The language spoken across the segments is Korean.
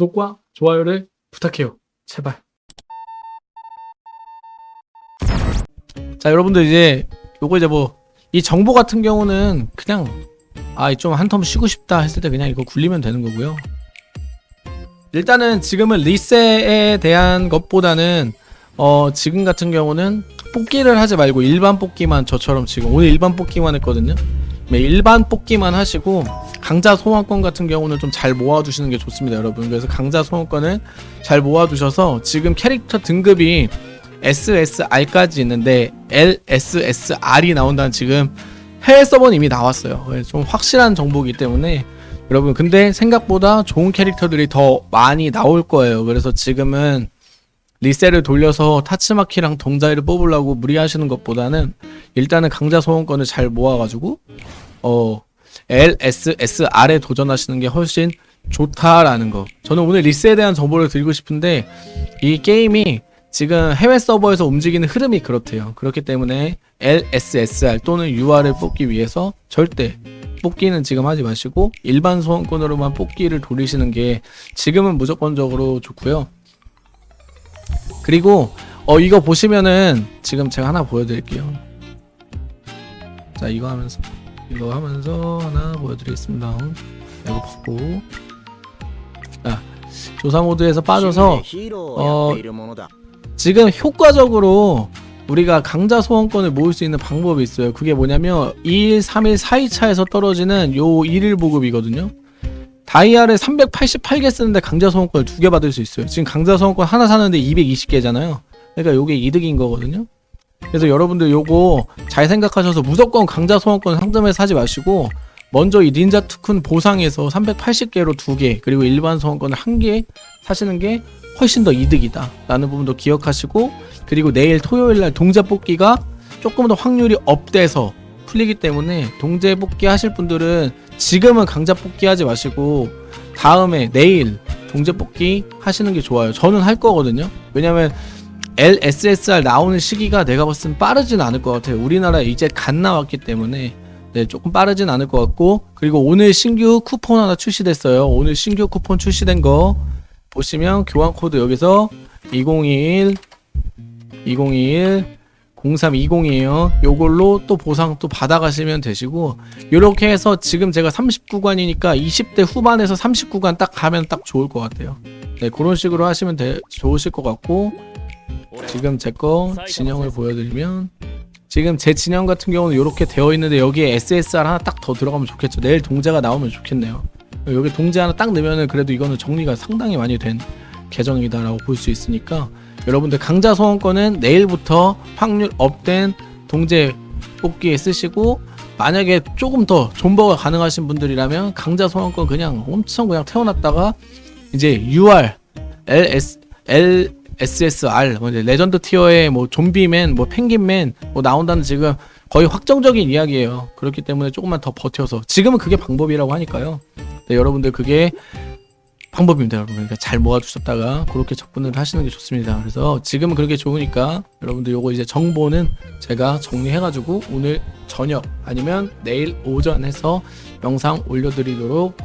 구독과 좋아요를 부탁해요. 제발. 자, 여러분들 이제 요거 이제 뭐 이 정보 같은 경우는 그냥 아, 좀 한 텀 쉬고 싶다 했을 때 그냥 이거 굴리면 되는 거고요. 일단은 지금은 리셋에 대한 것보다는 어, 지금 같은 경우는 뽑기를 하지 말고 일반 뽑기만 저처럼 지금 오늘 일반 뽑기만 했거든요. 네, 일반 뽑기만 하시고 강자 소환권 같은 경우는 좀 잘 모아두시는 게 좋습니다, 여러분. 그래서 강자 소환권은 잘 모아두셔서 지금 캐릭터 등급이 SSR까지 있는데 LSSR이 나온다는 지금 해외 서버는 이미 나왔어요. 좀 확실한 정보이기 때문에 여러분 근데 생각보다 좋은 캐릭터들이 더 많이 나올 거예요. 그래서 지금은 리셀을 돌려서 타츠마키랑 동자이를 뽑으려고 무리하시는 것보다는 일단은 강자 소원권을 잘 모아가지고 어 LSSR에 도전하시는 게 훨씬 좋다라는 거. 저는 오늘 리스에 대한 정보를 드리고 싶은데 이 게임이 지금 해외 서버에서 움직이는 흐름이 그렇대요. 그렇기 때문에 LSSR 또는 UR을 뽑기 위해서 절대 뽑기는 지금 하지 마시고 일반 소원권으로만 뽑기를 돌리시는 게 지금은 무조건적으로 좋고요. 그리고 어 이거 보시면은 지금 제가 하나 보여드릴게요. 자 이거 하면서 이거 하면서 하나 보여드리겠습니다. 이거 보고 아 조사 모드에서 빠져서 어, 지금 효과적으로 우리가 강자 소원권을 모을 수 있는 방법이 있어요. 그게 뭐냐면 2일, 3일, 4일차에서 떨어지는 요 1일 보급이거든요. 다이아를 388개 쓰는데 강자 소원권을 두 개 받을 수 있어요. 지금 강자 소원권 하나 사는데 220개잖아요. 그러니까 요게 이득인 거거든요. 그래서 여러분들 요거 잘 생각하셔서 무조건 강자 소원권 상점에 사지 마시고 먼저 이 닌자 투쿤 보상에서 380개로 두개 그리고 일반 소원권을 한개 사시는 게 훨씬 더 이득이다. 라는 부분도 기억하시고 그리고 내일 토요일날 동자 뽑기가 조금 더 확률이 up돼서 풀리기 때문에 동제 뽑기 하실 분들은 지금은 강자 뽑기 하지 마시고 다음에 내일 동제 뽑기 하시는 게 좋아요. 저는 할 거거든요. 왜냐면 LSSR 나오는 시기가 내가 봤을 땐 빠르진 않을 것 같아요. 우리나라에 이제 갓 나왔기 때문에 네, 조금 빠르진 않을 것 같고 그리고 오늘 신규 쿠폰 하나 출시됐어요. 오늘 신규 쿠폰 출시된 거 보시면 교환 코드 여기서 2021 2021 0320이에요. 요걸로 또 보상 또 받아가시면 되시고 요렇게 해서 지금 제가 39관이니까 20대 후반에서 39관 딱 가면 딱 좋을 것 같아요. 네 그런 식으로 하시면 되, 좋으실 것 같고 지금 제 거 진영을 보여드리면 지금 제 진영 같은 경우는 이렇게 되어 있는데 여기에 SSR 하나 딱 더 들어가면 좋겠죠. 내일 동자가 나오면 좋겠네요. 여기 동제 하나 딱 넣으면은 그래도 이거는 정리가 상당히 많이 된 계정이다라고 볼 수 있으니까 여러분들 강자 소원권은 내일부터 확률 업된 동제 뽑기에 쓰시고 만약에 조금 더 존버가 가능하신 분들이라면 강자 소원권 그냥 엄청 그냥 쟁여놨다가 이제 UR, LS, LSSR 뭐 이제 legend tier의 뭐 좀비맨, 뭐 펭귄맨 뭐 나온다는 지금 거의 확정적인 이야기예요. 그렇기 때문에 조금만 더 버텨서 지금은 그게 방법이라고 하니까요. 네, 여러분들 그게 방법입니다 여러분 그러니까 잘 모아두셨다가 그렇게 접근을 하시는 게 좋습니다 그래서 지금은 그렇게 좋으니까 여러분들 요거 이제 정보는 제가 정리해가지고 오늘 저녁 아니면 내일 오전 해서 영상 올려드리도록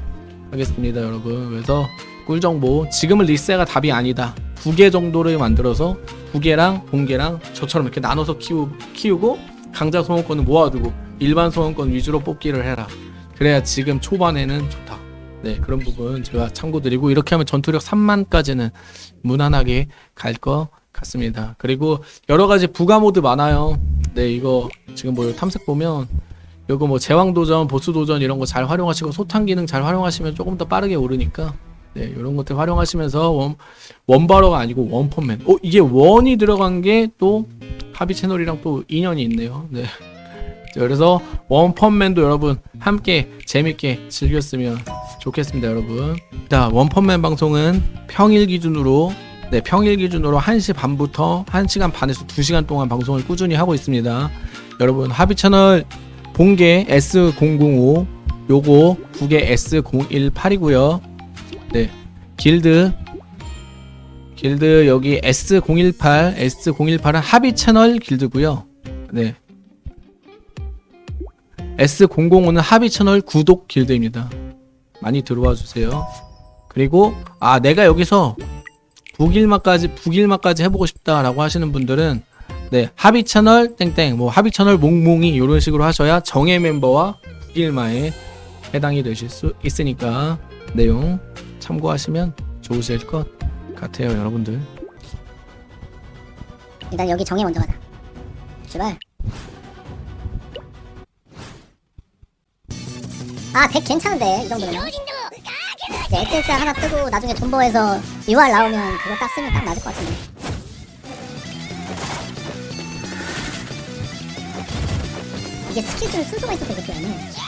하겠습니다 여러분 그래서 꿀정보. 지금은 리세가 답이 아니다. 두개 정도를 만들어서 두 개랑 공개랑 저처럼 이렇게 나눠서 키우, 키우고 강자 소원권을 모아두고 일반 소원권 위주로 뽑기를 해라. 그래야 지금 초반에는 좋다. 네 그런 부분 제가 참고드리고 이렇게 하면 전투력 3만까지는 무난하게 갈 것 같습니다. 그리고 여러가지 부가 모드 많아요. 네 이거 지금 뭐 탐색 보면 이거 뭐 제왕도전 보스도전 이런 거 잘 활용하시고 소탕 기능 잘 활용하시면 조금 더 빠르게 오르니까 네 이런 것들 활용하시면서 원, 원바로가 아니고 원펀맨 어 이게 원이 들어간 게또 하비 채널이랑 또 인연이 있네요. 네. 그래서 원펀맨도 여러분 함께 재밌게 즐겼으면 좋겠습니다 여러분. 자 원펀맨 방송은 평일 기준으로 네 평일 기준으로 1시 반부터 1시간 반에서 2시간 동안 방송을 꾸준히 하고 있습니다. 여러분 하비 채널 본게 S005 요거 두개 S018이고요 네. 길드. 길드 여기 S018 S018은 하비 채널 길드고요. 네. S005는 하비 채널 구독 길드입니다. 많이 들어와 주세요. 그리고 아 내가 여기서 북일마까지 북일마까지 해보고 싶다라고 하시는 분들은 네 합의 채널 땡땡 뭐 합의 채널 몽몽이 이런 식으로 하셔야 정예 멤버와 북일마에 해당이 되실 수 있으니까. 내용 참고하시면 좋으실 것 같아요 여러분들 일단 여기 정해 먼저 가자. 출발. 아, 100 괜찮은데, 이 정도면. 이제 SSR 하나 뜨고 나중에 존버해서 UR 나오면 그거 딱 쓰면 딱 맞을 것 같은데. 이게 스킬 쓰는 순서가 있어서 이렇게 하네.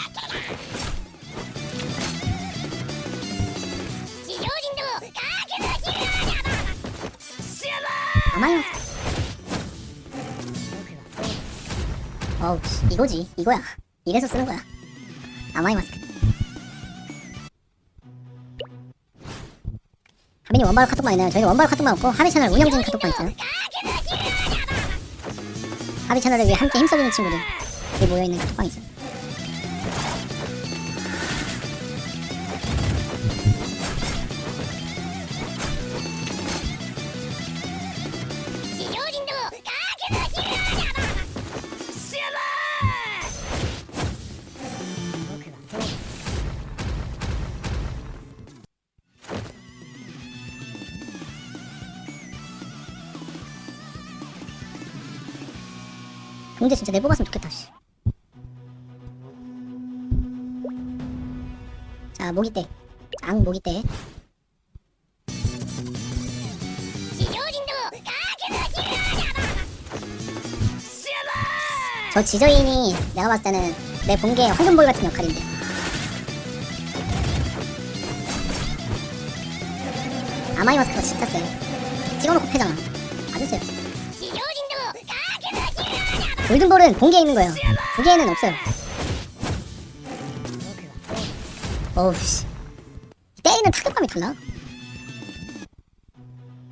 아마이마스. 어우, 씨, 이거지. 이거야. 이래서 쓰는 거야. 아마이 마스크. 하빈이 원발 카톡방 있나요? 저희는 원발 카톡방 없고 하비 채널 운영진 카톡방 있어요. 하비 채널을 위해 함께 힘써주는 친구들이 모여있는 카톡방 있어요. 근데 진짜 내 뽑았으면 좋겠다. 씨. 자 모기떼, 앙 모기떼. 저 지저인이 내가 봤을 때는 내 본게 황금볼 같은 역할인데. 아마이 마스크가 진짜 세. 찍어놓고 패잖아. 아주 세. 골든볼은 본게에 있는 거예요. 두 개는 없어요. 어우 씨. 때리는 타격감이 달라.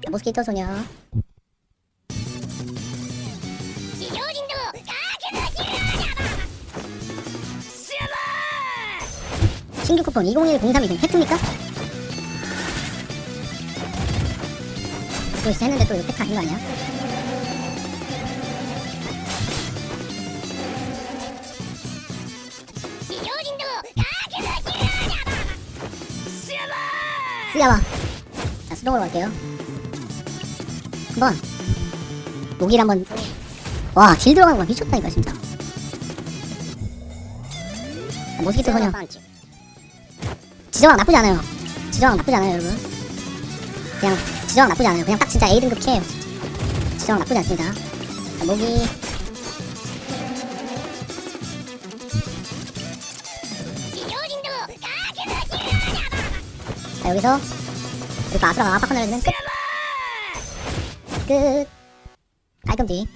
모스키토 소녀. 신규 쿠폰 201032 팩트입니까? 또 했는데 또 이거 팩트 아닌 거 아니야? 쓰야와. 자 수동으로 갈게요. 한번. 목일 한번. 와 딜 들어가는 거 미쳤다니까 진짜. 자, 모스키토 소녀 지정학 나쁘지 않아요. 지정학 나쁘지 않아요 여러분. 그냥 지정학 나쁘지 않아요. 그냥 딱 진짜 A등급 캐예요. 지정학 나쁘지 않습니다. 자, 모기 자 여기서 이렇게 아수라가 압박하는 애는 끝! 끝! 깔끔지